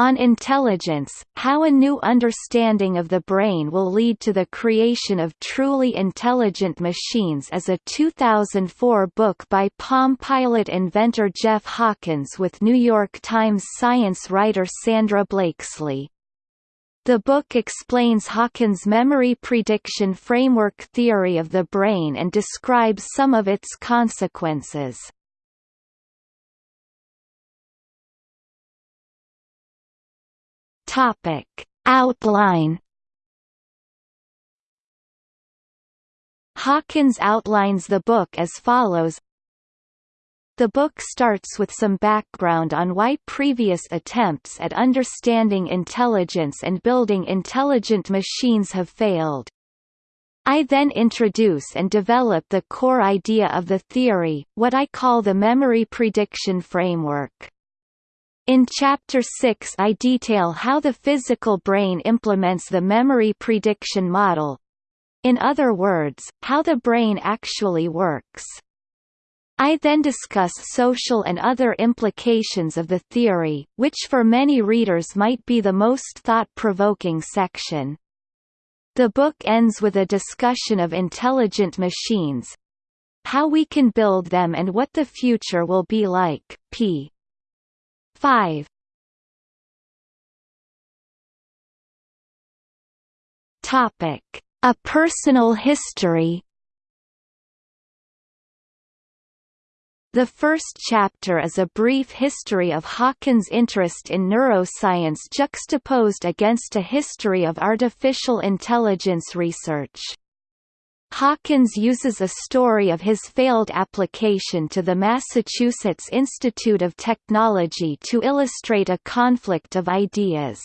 On Intelligence, How a New Understanding of the Brain Will Lead to the Creation of Truly Intelligent Machines is a 2004 book by Palm Pilot inventor Jeff Hawkins with New York Times science writer Sandra Blakeslee. The book explains Hawkins' memory prediction framework theory of the brain and describes some of its consequences. Topic Outline Hawkins outlines the book as follows The book starts with some background on why previous attempts at understanding intelligence and building intelligent machines have failed. I then introduce and develop the core idea of the theory, what I call the memory prediction framework. In Chapter 6 I detail how the physical brain implements the memory prediction model. In other words, how the brain actually works. I then discuss social and other implications of the theory, which for many readers might be the most thought-provoking section. The book ends with a discussion of intelligent machines, how we can build them and what the future will be like. p. 5 Topic: A personal history. The first chapter is a brief history of Hawkins' interest in neuroscience juxtaposed against a history of artificial intelligence research. Hawkins uses a story of his failed application to the Massachusetts Institute of Technology to illustrate a conflict of ideas.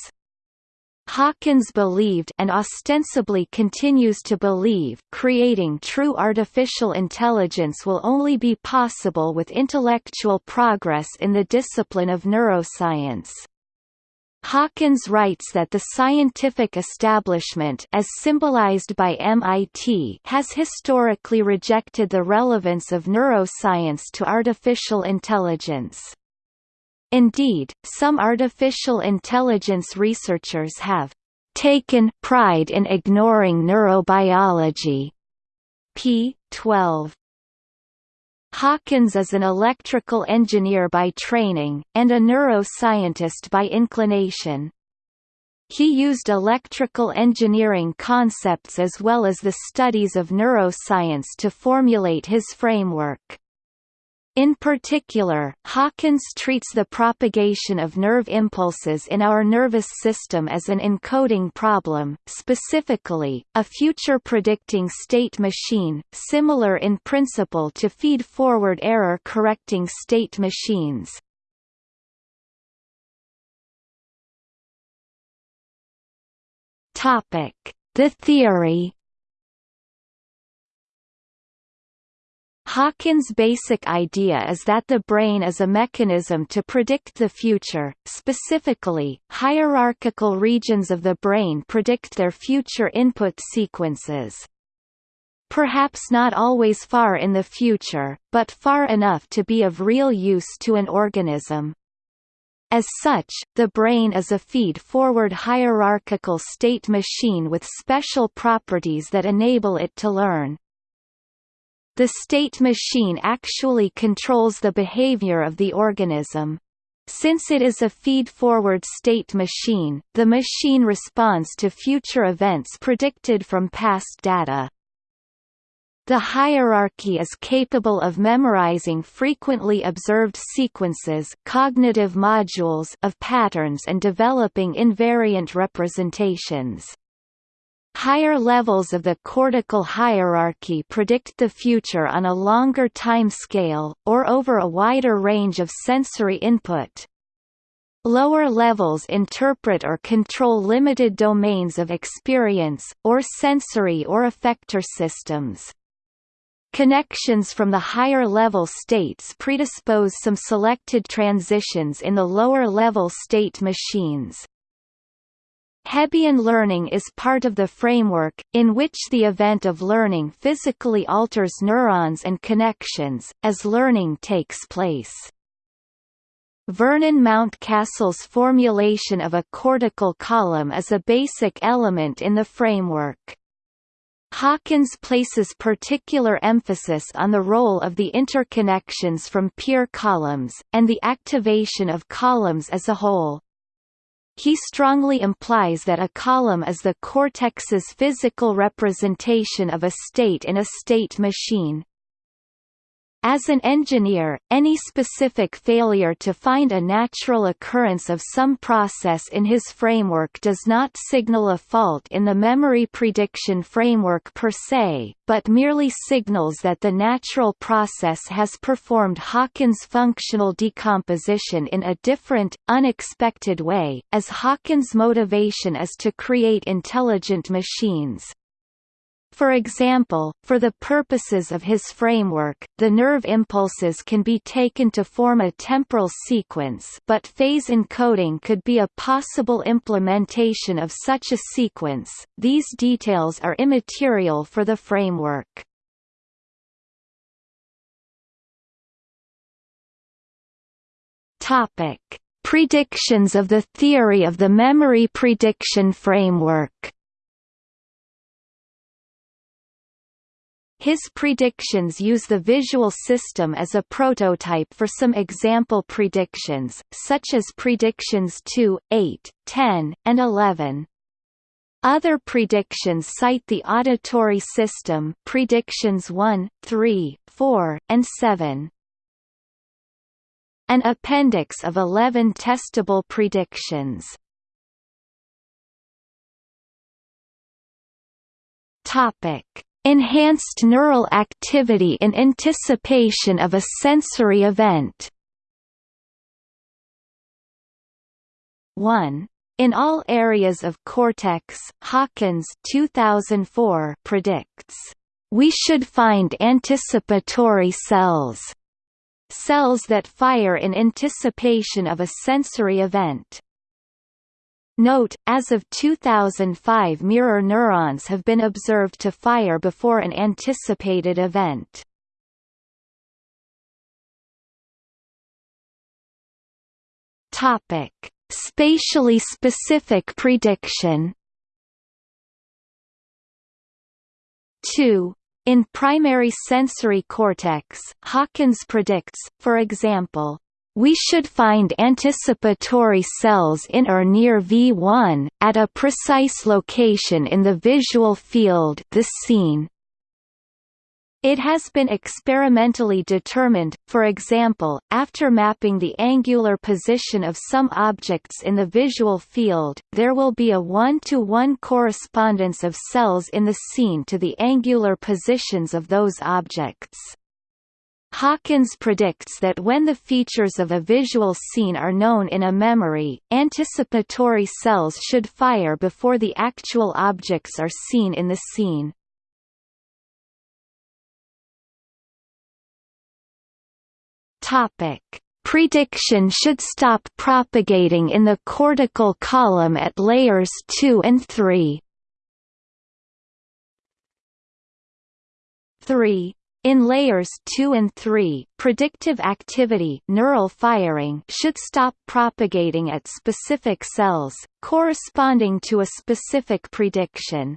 Hawkins believed and ostensibly continues to believe creating true artificial intelligence will only be possible with intellectual progress in the discipline of neuroscience. Hawkins writes that the scientific establishment as symbolized by MIT has historically rejected the relevance of neuroscience to artificial intelligence. Indeed, some artificial intelligence researchers have taken pride in ignoring neurobiology. p. 12. Hawkins is an electrical engineer by training, and a neuroscientist by inclination. He used electrical engineering concepts as well as the studies of neuroscience to formulate his framework. In particular, Hawkins treats the propagation of nerve impulses in our nervous system as an encoding problem, specifically, a future predicting state machine, similar in principle to feed-forward error-correcting state machines. The theory Hawkins' basic idea is that the brain is a mechanism to predict the future, specifically, hierarchical regions of the brain predict their future input sequences. Perhaps not always far in the future, but far enough to be of real use to an organism. As such, the brain is a feed-forward hierarchical state machine with special properties that enable it to learn. The state machine actually controls the behavior of the organism. Since it is a feed-forward state machine, the machine responds to future events predicted from past data. The hierarchy is capable of memorizing frequently observed sequences cognitive modules of patterns and developing invariant representations. Higher levels of the cortical hierarchy predict the future on a longer time scale, or over a wider range of sensory input. Lower levels interpret or control limited domains of experience, or sensory or effector systems. Connections from the higher level states predispose some selected transitions in the lower level state machines. Hebbian learning is part of the framework, in which the event of learning physically alters neurons and connections, as learning takes place. Vernon Mountcastle's formulation of a cortical column is a basic element in the framework. Hawkins places particular emphasis on the role of the interconnections from peer columns, and the activation of columns as a whole. He strongly implies that a column is the cortex's physical representation of a state in a state machine. As an engineer, any specific failure to find a natural occurrence of some process in his framework does not signal a fault in the memory prediction framework per se, but merely signals that the natural process has performed Hawkins' functional decomposition in a different, unexpected way, as Hawkins' motivation is to create intelligent machines. For example, for the purposes of his framework, the nerve impulses can be taken to form a temporal sequence but phase encoding could be a possible implementation of such a sequence. These details are immaterial for the framework. Predictions of the theory of the memory prediction framework. His predictions use the visual system as a prototype for some example predictions, such as predictions 2, 8, 10, and 11. Other predictions cite the auditory system predictions 1, 3, 4, and 7. An appendix of 11 testable predictions. Topic Enhanced neural activity in anticipation of a sensory event 1. In all areas of cortex, Hawkins 2004 predicts, "...we should find anticipatory cells." Cells that fire in anticipation of a sensory event. Note, as of 2005 mirror neurons have been observed to fire before an anticipated event. Topic: Spatially specific prediction. 2. In primary sensory cortex, Hawkins predicts, for example, we should find anticipatory cells in or near V1, at a precise location in the visual field the scene. It has been experimentally determined, for example, after mapping the angular position of some objects in the visual field, there will be a one-to-one -one correspondence of cells in the scene to the angular positions of those objects. Hawkins predicts that when the features of a visual scene are known in a memory, anticipatory cells should fire before the actual objects are seen in the scene. Prediction should stop propagating in the cortical column at layers 2 and 3. 3 in layers 2 and 3, predictive activity neural firing should stop propagating at specific cells, corresponding to a specific prediction.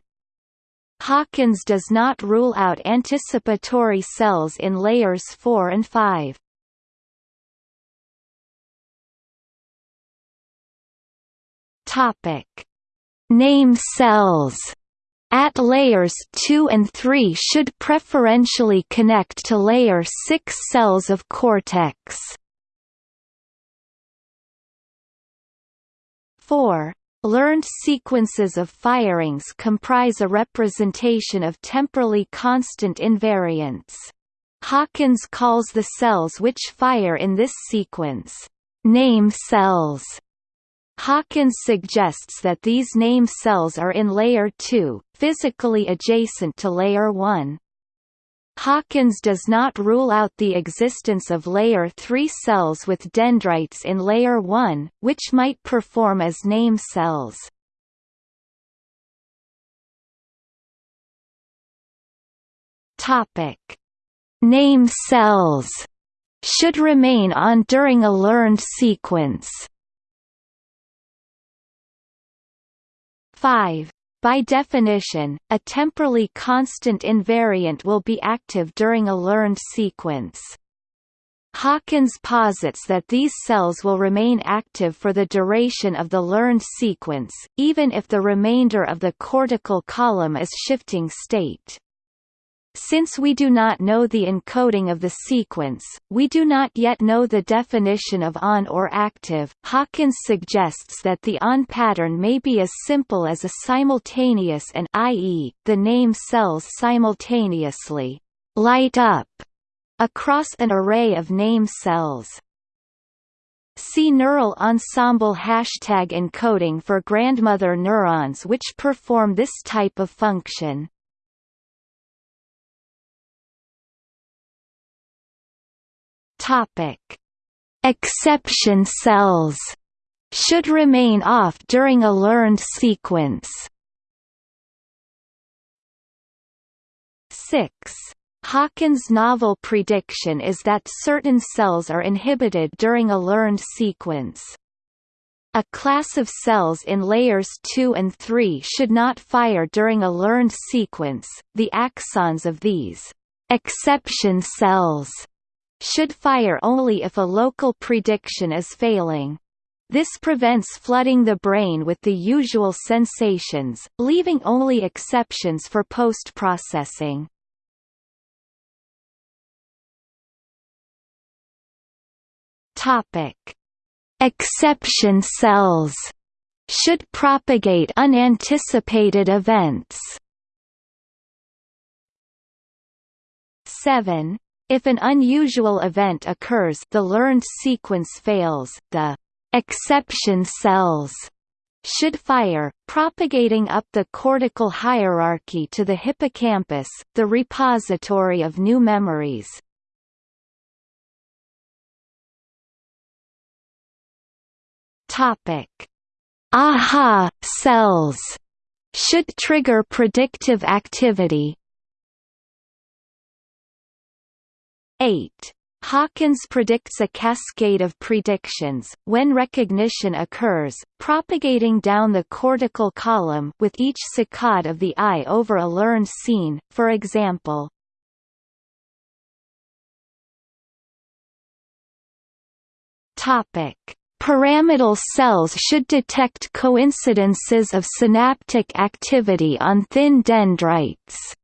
Hawkins does not rule out anticipatory cells in layers 4 and 5. Topic: Name cells at layers 2 and 3 should preferentially connect to layer 6 cells of cortex. 4. Learned sequences of firings comprise a representation of temporally constant invariants. Hawkins calls the cells which fire in this sequence, name cells. Hawkins suggests that these name cells are in layer 2, physically adjacent to layer 1. Hawkins does not rule out the existence of layer 3 cells with dendrites in layer 1, which might perform as name cells. Topic: Name cells should remain on during a learned sequence. 5. By definition, a temporally constant invariant will be active during a learned sequence. Hawkins posits that these cells will remain active for the duration of the learned sequence, even if the remainder of the cortical column is shifting state. Since we do not know the encoding of the sequence, we do not yet know the definition of on or active. Hawkins suggests that the on pattern may be as simple as a simultaneous and i.e., the name cells simultaneously light up across an array of name cells. See neural ensemble hashtag encoding for grandmother neurons which perform this type of function. Topic: Exception cells should remain off during a learned sequence. 6. Hawkins' novel prediction is that certain cells are inhibited during a learned sequence. A class of cells in layers 2 and 3 should not fire during a learned sequence, the axons of these exception cells should fire only if a local prediction is failing. This prevents flooding the brain with the usual sensations, leaving only exceptions for post-processing. Topic: Exception cells should propagate unanticipated events. 7 if an unusual event occurs the learned sequence fails, the exception cells should fire, propagating up the cortical hierarchy to the hippocampus, the repository of new memories. Topic: AHA cells should trigger predictive activity. 8. Hawkins predicts a cascade of predictions, when recognition occurs, propagating down the cortical column with each saccade of the eye over a learned scene, for example. Pyramidal cells should detect coincidences of synaptic activity on thin dendrites.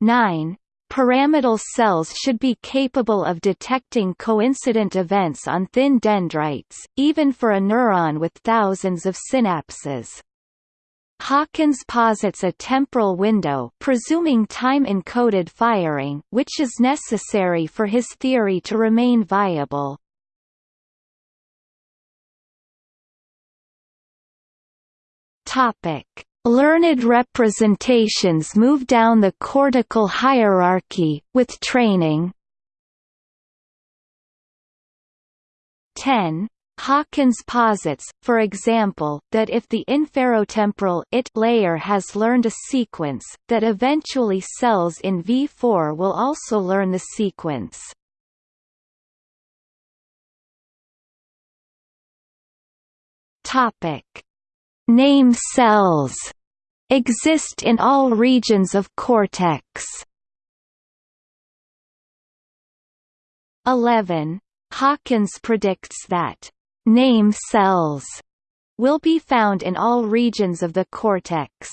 9. Pyramidal cells should be capable of detecting coincident events on thin dendrites, even for a neuron with thousands of synapses. Hawkins posits a temporal window presuming time-encoded firing which is necessary for his theory to remain viable. Topic: Learned representations move down the cortical hierarchy, with training. 10. Hawkins posits, for example, that if the inferotemporal it layer has learned a sequence, that eventually cells in V4 will also learn the sequence. Topic Name cells exist in all regions of cortex. 11. Hawkins predicts that name cells will be found in all regions of the cortex.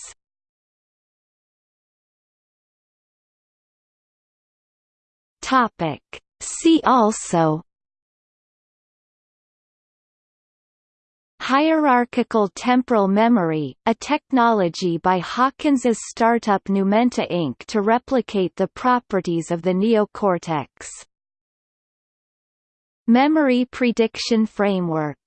Topic. See also Hierarchical temporal memory, a technology by Hawkins's startup Numenta Inc. to replicate the properties of the neocortex. Memory prediction framework